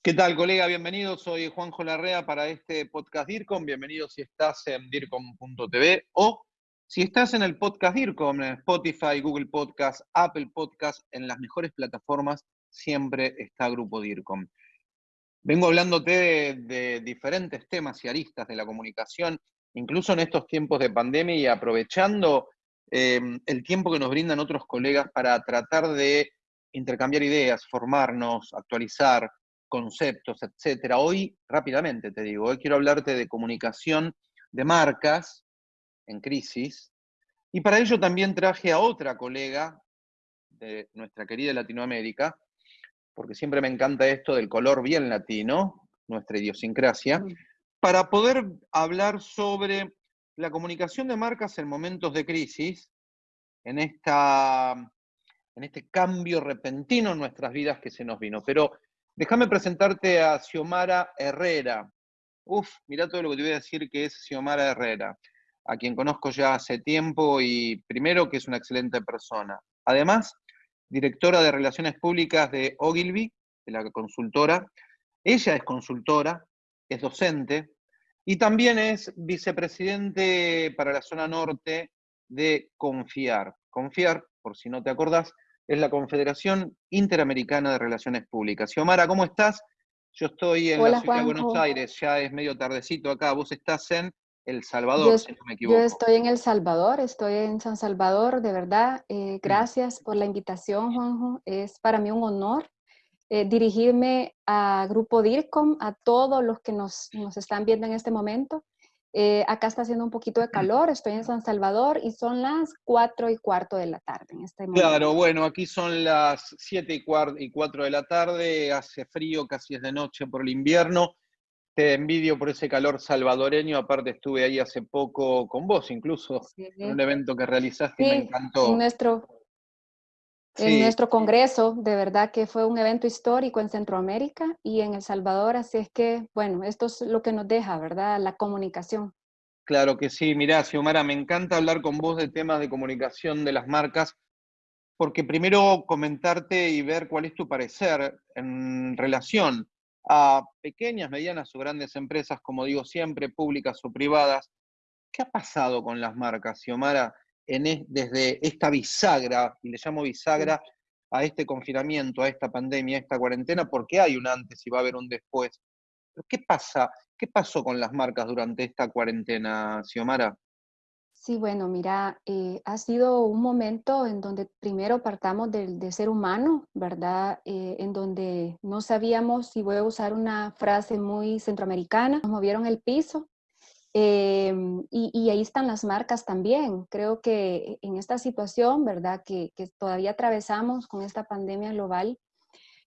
¿Qué tal, colega? Bienvenido. Soy Juanjo Larrea para este podcast DIRCOM. Bienvenido si estás en DIRCOM.tv o si estás en el podcast DIRCOM, en Spotify, Google Podcast, Apple Podcast, en las mejores plataformas, siempre está Grupo DIRCOM. Vengo hablándote de, diferentes temas y aristas de la comunicación, incluso en estos tiempos de pandemia y aprovechando eh, el tiempo que nos brindan otros colegas para tratar de intercambiar ideas, formarnos, actualizar, conceptos, etcétera. Hoy, rápidamente te digo, hoy quiero hablarte de comunicación de marcas en crisis. Y para ello también traje a otra colega de nuestra querida Latinoamérica, porque siempre me encanta esto del color bien latino, nuestra idiosincrasia, para poder hablar sobre la comunicación de marcas en momentos de crisis, en, esta, en este cambio repentino en nuestras vidas que se nos vino. Pero Déjame presentarte a Xiomara Herrera. Uf, mira todo lo que te voy a decir que es Xiomara Herrera, a quien conozco ya hace tiempo y primero que es una excelente persona. Además, directora de Relaciones Públicas de Ogilvy, de la consultora. Ella es consultora, es docente y también es vicepresidente para la zona norte de Confiar. Confiar, por si no te acordás, es la Confederación Interamericana de Relaciones Públicas. Xiomara, ¿cómo estás? Yo estoy en la ciudad de Buenos Aires, ya es medio tardecito acá, vos estás en El Salvador, si no me equivoco. Yo estoy en El Salvador, estoy en San Salvador, de verdad. Eh, gracias por la invitación, Juanjo. Es para mí un honor eh, dirigirme a Grupo DIRCOM, a todos los que nos, nos están viendo en este momento. Eh, acá está haciendo un poquito de calor, estoy en San Salvador y son las 4 y cuarto de la tarde en este momento. Claro, bueno, aquí son las 7 y, y 4 de la tarde, hace frío, casi es de noche por el invierno. Te envidio por ese calor salvadoreño, aparte estuve ahí hace poco con vos incluso, en un evento que realizaste y me encantó. nuestro, en nuestro congreso, de verdad que fue un evento histórico en Centroamérica y en El Salvador, así es que, bueno, esto es lo que nos deja, ¿verdad? La comunicación. Claro que sí, mirá, Xiomara, me encanta hablar con vos de temas de comunicación de las marcas, porque primero comentarte y ver cuál es tu parecer en relación a pequeñas, medianas o grandes empresas, como digo siempre, públicas o privadas. ¿Qué ha pasado con las marcas, Xiomara? Desde esta bisagra, y le llamo bisagra a este confinamiento, a esta pandemia, a esta cuarentena, porque hay un antes y va a haber un después. ¿Qué pasa? ¿Qué pasó con las marcas durante esta cuarentena, Xiomara? Sí, bueno, mira, eh, ha sido un momento en donde primero partamos del ser humano, ¿verdad? Eh, en donde no sabíamos, si voy a usar una frase muy centroamericana, nos movieron el piso, Em, y, ahí están las marcas también. Creo que en esta situación, ¿verdad? Que, todavía atravesamos con esta pandemia global,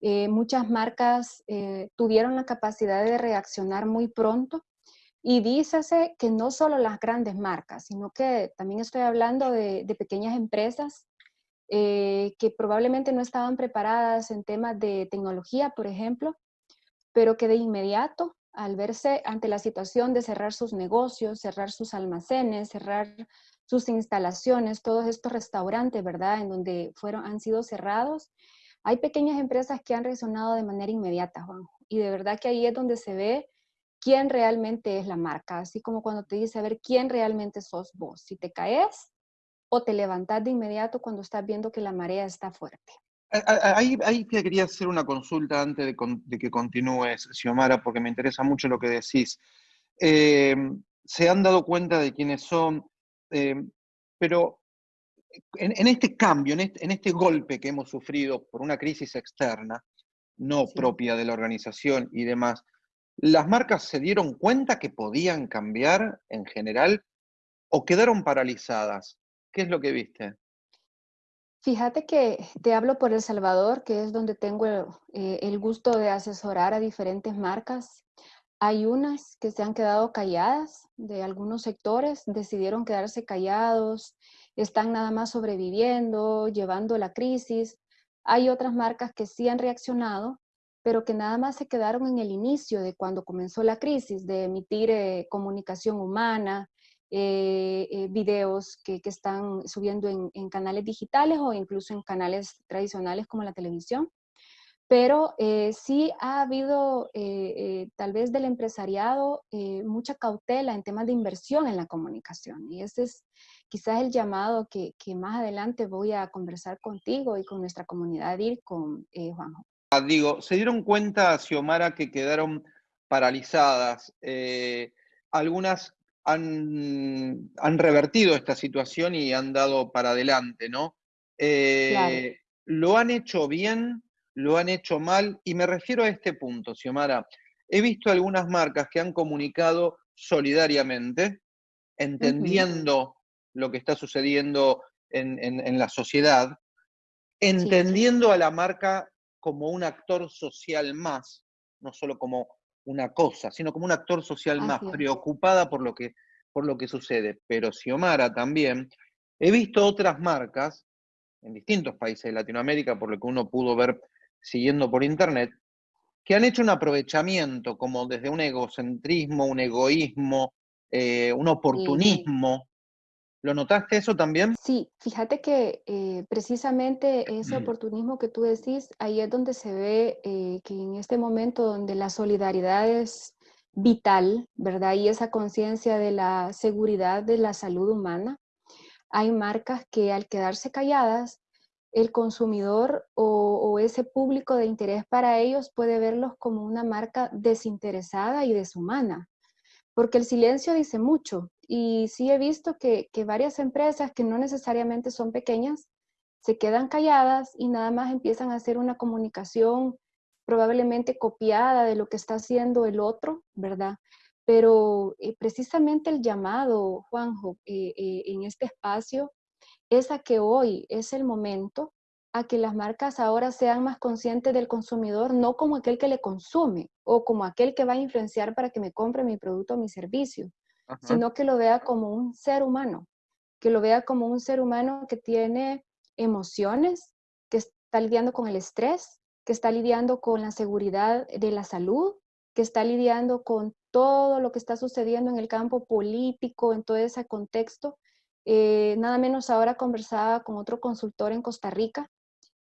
eh, muchas marcas eh, tuvieron la capacidad de reaccionar muy pronto. Y dícese que no solo las grandes marcas, sino que también estoy hablando de, pequeñas empresas eh, que probablemente no estaban preparadas en temas de tecnología, por ejemplo, pero que de inmediato al verse ante la situación de cerrar sus negocios, cerrar sus almacenes, cerrar sus instalaciones, todos estos restaurantes, ¿verdad? En donde fueron, han sido cerrados. Hay pequeñas empresas que han resonado de manera inmediata, Juan. Y de verdad que ahí es donde se ve quién realmente es la marca. Así como cuando te dice, a ver, quién realmente sos vos. Si te caes o te levantas de inmediato cuando estás viendo que la marea está fuerte. Ahí, te quería hacer una consulta antes de, que continúes, Xiomara, porque me interesa mucho lo que decís. Em, se han dado cuenta de quiénes son, em, pero en, este cambio, este, en este, golpe que hemos sufrido por una crisis externa, no propia de la organización y demás, ¿las marcas se dieron cuenta que podían cambiar en general o quedaron paralizadas? ¿Qué es lo que viste? Fíjate que te hablo por El Salvador, que es donde tengo eh, el, gusto de asesorar a diferentes marcas. Hay unas que se han quedado calladas de algunos sectores, decidieron quedarse callados, están nada más sobreviviendo, llevando la crisis. Hay otras marcas que sí han reaccionado, pero que nada más se quedaron en el inicio de cuando comenzó la crisis, de emitir eh, comunicación humana, eh, eh, videos que, están subiendo en, canales digitales o incluso en canales tradicionales como la televisión. pero eh, sí ha habido eh, eh, tal vez del empresariado mucha cautela en temas de inversión en la comunicación y ese es quizás el llamado que, más adelante voy a conversar contigo y con nuestra comunidad ir con Juanjo. Ah, digo, ¿se dieron cuenta, Xiomara, que quedaron paralizadas? algunas han, han, revertido esta situación y han dado para adelante, ¿no? ¿Lo han hecho bien? lo han hecho mal, y me refiero a este punto, Xiomara. He visto algunas marcas que han comunicado solidariamente, entendiendo lo que está sucediendo en, la sociedad, entendiendo a la marca como un actor social más, no solo como una cosa, sino como un actor social más, preocupada por lo, que, por lo que sucede. Pero Xiomara también, he visto otras marcas en distintos países de Latinoamérica, por lo que uno pudo ver siguiendo por internet, que han hecho un aprovechamiento como desde un egocentrismo, un egoísmo, eh, un oportunismo. ¿Lo notaste eso también? Sí, fíjate que eh, precisamente ese oportunismo que tú decís, ahí es donde se ve eh, que en este momento donde la solidaridad es vital, ¿verdad? Y esa conciencia de la seguridad de la salud humana, hay marcas que al quedarse calladas el consumidor o, ese público de interés para ellos puede verlos como una marca desinteresada y deshumana, porque el silencio dice mucho. Y sí he visto que, varias empresas que no necesariamente son pequeñas se quedan calladas y nada más empiezan a hacer una comunicación probablemente copiada de lo que está haciendo el otro, ¿verdad? Pero eh, precisamente el llamado, Juanjo, eh, eh, en este espacio es a que hoy es el momento a que las marcas ahora sean más conscientes del consumidor, no como aquel que le consume o como aquel que va a influenciar para que me compre mi producto o mi servicio, sino que lo vea como un ser humano, que lo vea como un ser humano que tiene emociones, que está lidiando con el estrés, que está lidiando con la seguridad de la salud, que está lidiando con todo lo que está sucediendo en el campo político, en todo ese contexto, eh, nada menos ahora conversaba con otro consultor en Costa Rica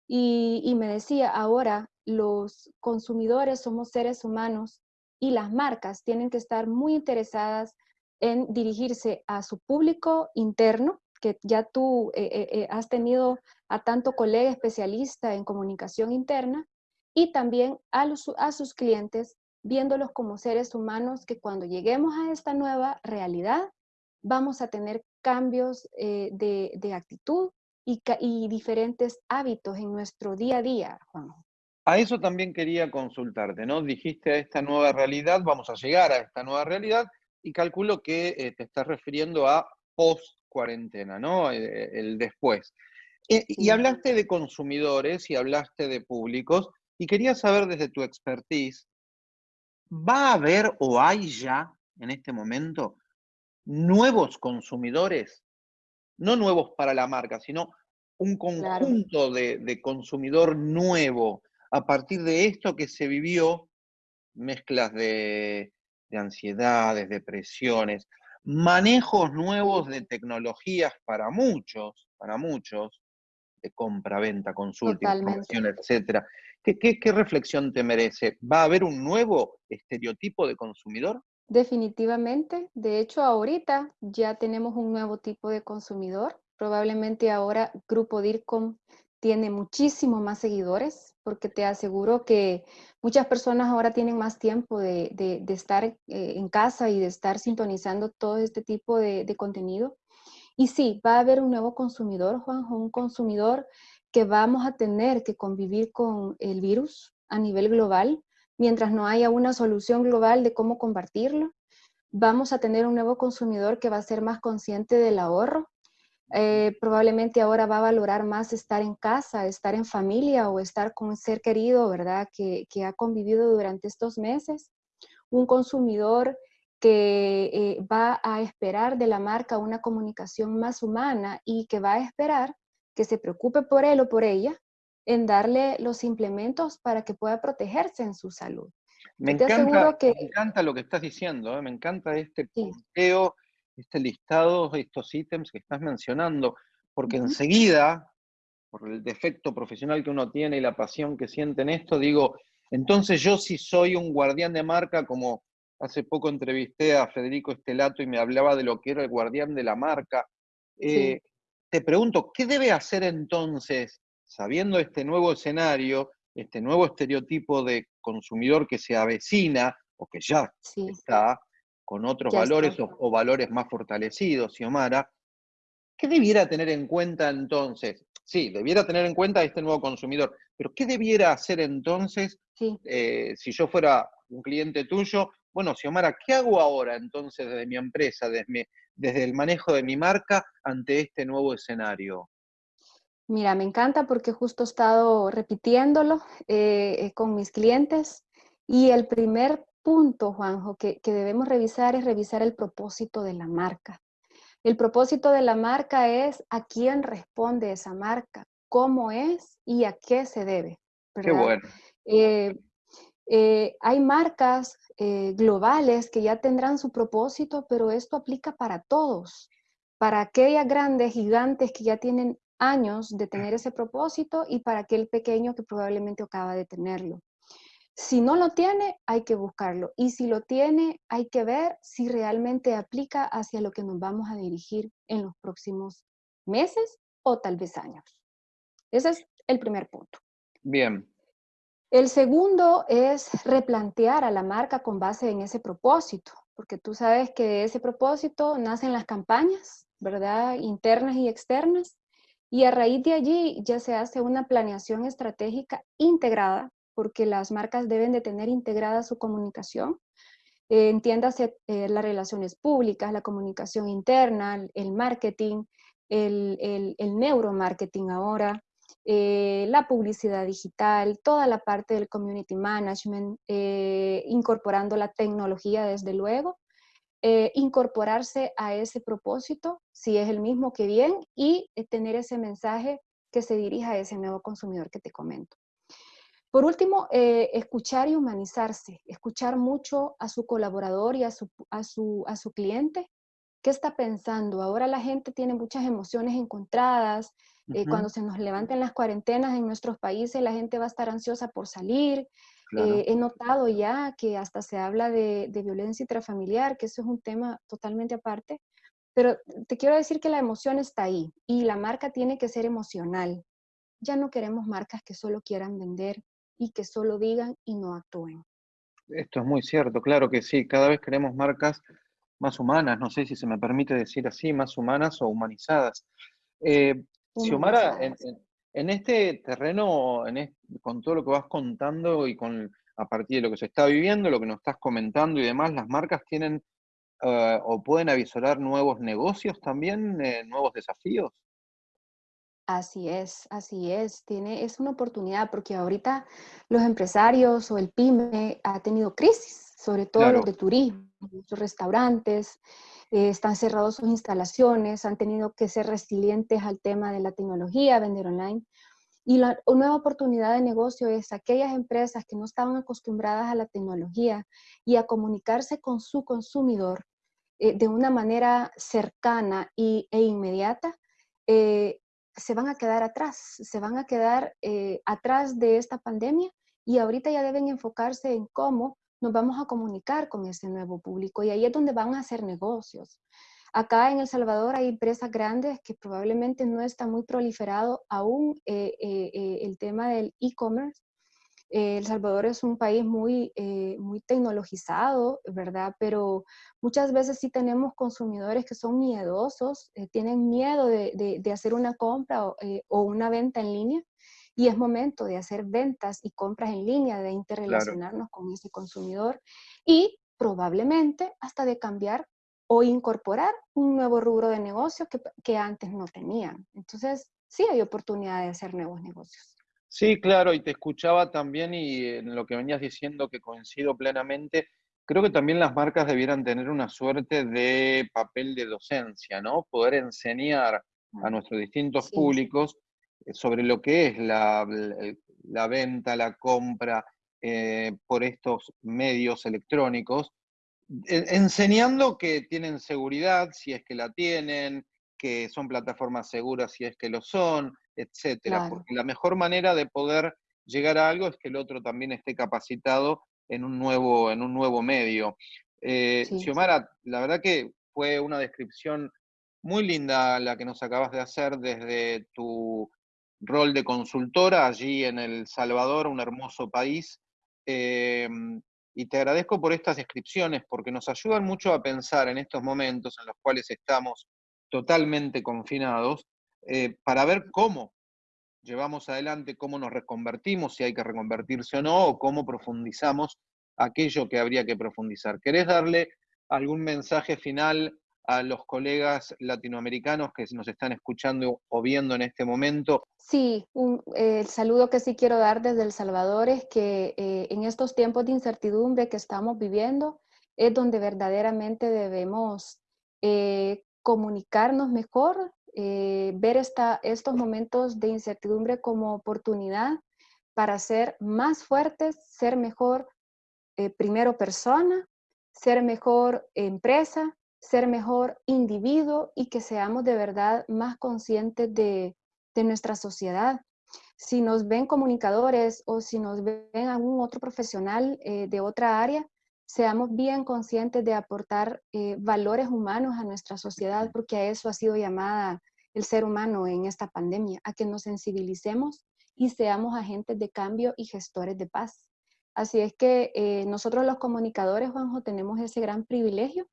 y, me decía, ahora los consumidores somos seres humanos y las marcas tienen que estar muy interesadas en dirigirse a su público interno, que ya tú eh, eh, has tenido a tanto colega especialista en comunicación interna, y también a, sus clientes, viéndolos como seres humanos que cuando lleguemos a esta nueva realidad, vamos a tener cambios eh, de, actitud y, y, diferentes hábitos en nuestro día a día, Juan. A eso también quería consultarte, ¿no? Dijiste a esta nueva realidad, vamos a llegar a esta nueva realidad y calculo que eh, te estás refiriendo a post cuarentena, ¿no? Eh, el, después. Y hablaste de consumidores y hablaste de públicos y quería saber desde tu expertise, ¿va a haber o hay ya en este momento nuevos consumidores, no nuevos para la marca, sino un conjunto de, consumidor nuevo a partir de esto que se vivió, mezclas de, de ansiedades, depresiones, manejos nuevos de tecnologías para muchos, para muchos, de compra, venta, consulta, información, etcétera. ¿Qué, qué reflexión te merece? ¿Va a haber un nuevo estereotipo de consumidor? Definitivamente. De hecho, ahorita ya tenemos un nuevo tipo de consumidor. Probablemente ahora Grupo DIRCOM tiene muchísimo más seguidores, porque te aseguro que muchas personas ahora tienen más tiempo de, estar eh, en casa y de estar sintonizando todo este tipo de, de contenido. Y sí, va a haber un nuevo consumidor, Juanjo, un consumidor que vamos a tener que convivir con el virus a nivel global mientras no haya una solución global de cómo compartirlo. Vamos a tener un nuevo consumidor que va a ser más consciente del ahorro. Eh, probablemente ahora va a valorar más estar en casa, estar en familia o estar con un ser querido, ¿verdad? Que, ha convivido durante estos meses. Un consumidor que eh, va a esperar de la marca una comunicación más humana y que va a esperar que se preocupe por él o por ella en darle los implementos para que pueda protegerse en su salud. Me, encanta, que... me encanta lo que estás diciendo, ¿eh? me encanta este punteo, este listado, estos ítems que estás mencionando, porque enseguida por el defecto profesional que uno tiene y la pasión que siente en esto, digo, entonces yo si soy un guardián de marca, como hace poco entrevisté a Federico Estelato y me hablaba de lo que era el guardián de la marca, eh, te pregunto, ¿qué debe hacer entonces, sabiendo este nuevo escenario, este nuevo estereotipo de consumidor que se avecina o que ya está con otros valores o, valores más fortalecidos, Xiomara, ¿qué debiera tener en cuenta entonces? Sí, debiera tener en cuenta este nuevo consumidor, pero ¿qué debiera hacer entonces eh, si yo fuera un cliente tuyo? Bueno, Xiomara, ¿qué hago ahora entonces desde mi empresa, desde, desde el manejo de mi marca ante este nuevo escenario? Mira, me encanta porque justo he estado repitiéndolo eh, con mis clientes y el primer punto, Juanjo, que, debemos revisar es revisar el propósito de la marca. El propósito de la marca es a quién responde esa marca, cómo es y a qué se debe. Qué bueno. Eh, eh, hay marcas eh, globales que ya tendrán su propósito, pero esto aplica para todos, para aquellas grandes gigantes que ya tienen años de tener ese propósito y para aquel pequeño que probablemente acaba de tenerlo. Si no lo tiene, hay que buscarlo. Y si lo tiene, hay que ver si realmente aplica hacia lo que nos vamos a dirigir en los próximos meses o tal vez años. Ese es el primer punto. Bien. El segundo es replantear a la marca con base en ese propósito, porque tú sabes que de ese propósito nacen las campañas, ¿verdad? Internas y externas. Y a raíz de allí ya se hace una planeación estratégica integrada porque las marcas deben de tener integrada su comunicación. Eh, entiéndase eh, las relaciones públicas, la comunicación interna, el marketing, el, neuromarketing ahora, eh, la publicidad digital, toda la parte del community management, incorporando la tecnología desde luego, incorporarse a ese propósito, si es el mismo que bien, y tener ese mensaje que se dirija a ese nuevo consumidor que te comento. Por último, eh, escuchar y humanizarse, escuchar mucho a su colaborador y a su, a su, cliente. ¿Qué está pensando? Ahora la gente tiene muchas emociones encontradas. Eh, cuando se nos levanten las cuarentenas en nuestros países, la gente va a estar ansiosa por salir. Eh, he notado ya que hasta se habla de, de violencia intrafamiliar, que eso es un tema totalmente aparte. Pero te quiero decir que la emoción está ahí y la marca tiene que ser emocional. Ya no queremos marcas que solo quieran vender, y que solo digan y no actúen. Esto es muy cierto, claro que sí, cada vez queremos marcas más humanas, no sé si se me permite decir así, más humanas o humanizadas. Eh, Xiomara, en, este terreno, con todo lo que vas contando y con a partir de lo que se está viviendo, lo que nos estás comentando y demás, las marcas tienen eh, o pueden avisorar nuevos negocios también, eh, nuevos desafíos. Así es, así es. Tiene, es una oportunidad porque ahorita los empresarios o el pyme ha tenido crisis, sobre todo los de turismo, los restaurantes, eh, están cerrados sus instalaciones, han tenido que ser resilientes al tema de la tecnología, vender online. Y la nueva oportunidad de negocio es aquellas empresas que no estaban acostumbradas a la tecnología y a comunicarse con su consumidor eh, de una manera cercana y, e inmediata, eh, se van a quedar atrás, se van a quedar eh, atrás de esta pandemia y ahorita ya deben enfocarse en cómo nos vamos a comunicar con ese nuevo público y ahí es donde van a hacer negocios. Acá en El Salvador hay empresas grandes que probablemente no está muy proliferado aún eh, eh, el tema del e-commerce, eh, el Salvador es un país muy, eh, muy tecnologizado, ¿verdad? Pero muchas veces sí tenemos consumidores que son miedosos, eh, tienen miedo de, hacer una compra o, una venta en línea y es momento de hacer ventas y compras en línea, de interrelacionarnos con ese consumidor y probablemente hasta de cambiar o incorporar un nuevo rubro de negocio que, que antes no tenían. Entonces, sí hay oportunidad de hacer nuevos negocios. Sí, claro, y te escuchaba también y en lo que venías diciendo que coincido plenamente, creo que también las marcas debieran tener una suerte de papel de docencia, ¿no? Poder enseñar a nuestros distintos públicos eh, sobre lo que es la, venta, la compra eh, por estos medios electrónicos, enseñando que tienen seguridad si es que la tienen, que son plataformas seguras si es que lo son, etcétera. Porque la mejor manera de poder llegar a algo es que el otro también esté capacitado en un nuevo, en un nuevo medio. Eh, Xiomara, la verdad que fue una descripción muy linda la que nos acabas de hacer desde tu rol de consultora allí en El Salvador, un hermoso país. Em, y te agradezco por estas descripciones porque nos ayudan mucho a pensar en estos momentos en los cuales estamos totalmente confinados eh, para ver cómo llevamos adelante, cómo nos reconvertimos, si hay que reconvertirse o no, o cómo profundizamos aquello que habría que profundizar. ¿Querés darle algún mensaje final a los colegas latinoamericanos que nos están escuchando o viendo en este momento? Sí, eh, el saludo que sí quiero dar desde El Salvador es que eh, en estos tiempos de incertidumbre que estamos viviendo es donde verdaderamente debemos comunicarnos mejor, ver esta, estos momentos de incertidumbre como oportunidad para ser más fuertes, ser mejor primero persona, ser mejor empresa, ser mejor individuo y que seamos de verdad más conscientes de, nuestra sociedad. Si nos ven comunicadores o si nos ven algún otro profesional eh, de otra área, seamos bien conscientes de aportar eh, valores humanos a nuestra sociedad, porque a eso ha sido llamada el ser humano en esta pandemia, a que nos sensibilicemos y seamos agentes de cambio y gestores de paz. Así es que eh, nosotros los comunicadores, Juanjo, tenemos ese gran privilegio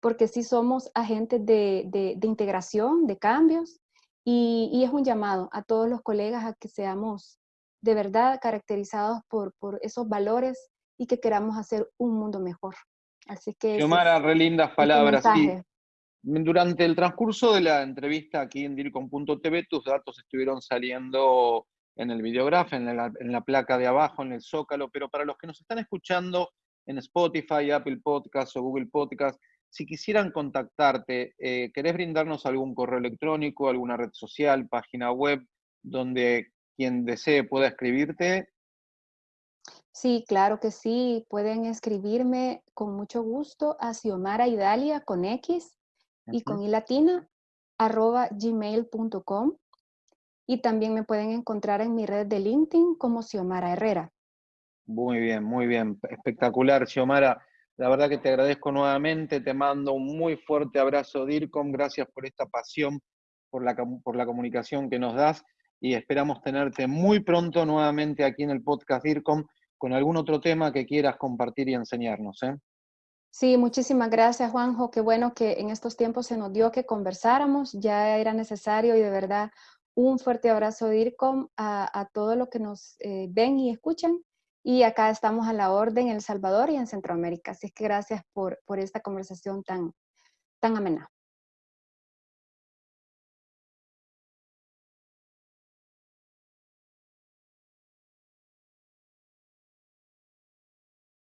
porque sí somos agentes de, integración, de cambios, y, es un llamado a todos los colegas a que seamos de verdad caracterizados por, esos valores y que queramos hacer un mundo mejor. Así que... Xiomara, re lindas palabras. durante el transcurso de la entrevista aquí en DIRCOM.tv, tus datos estuvieron saliendo en el videógrafo, en la, en la placa de abajo, en el zócalo, pero para los que nos están escuchando en Spotify, Apple Podcast o Google Podcast, si quisieran contactarte, eh, ¿querés brindarnos algún correo electrónico, alguna red social, página web, donde quien desee pueda escribirte? Sí, claro que sí. Pueden escribirme con mucho gusto a Xiomara Idalia con X y con I latina arroba gmail.com y también me pueden encontrar en mi red de LinkedIn como Xiomara Herrera. Muy bien, muy bien. Espectacular, Xiomara. La verdad que te agradezco nuevamente, te mando un muy fuerte abrazo, DIRCOM, gracias por esta pasión, por la, por la comunicación que nos das y esperamos tenerte muy pronto nuevamente aquí en el podcast DIRCOM con algún otro tema que quieras compartir y enseñarnos. ¿eh? Sí, muchísimas gracias Juanjo, qué bueno que en estos tiempos se nos dio que conversáramos, ya era necesario y de verdad un fuerte abrazo DIRCOM a, a todos los que nos eh, ven y escuchan y acá estamos a la orden en El Salvador y en Centroamérica. Así que gracias por, por esta conversación tan, tan amena.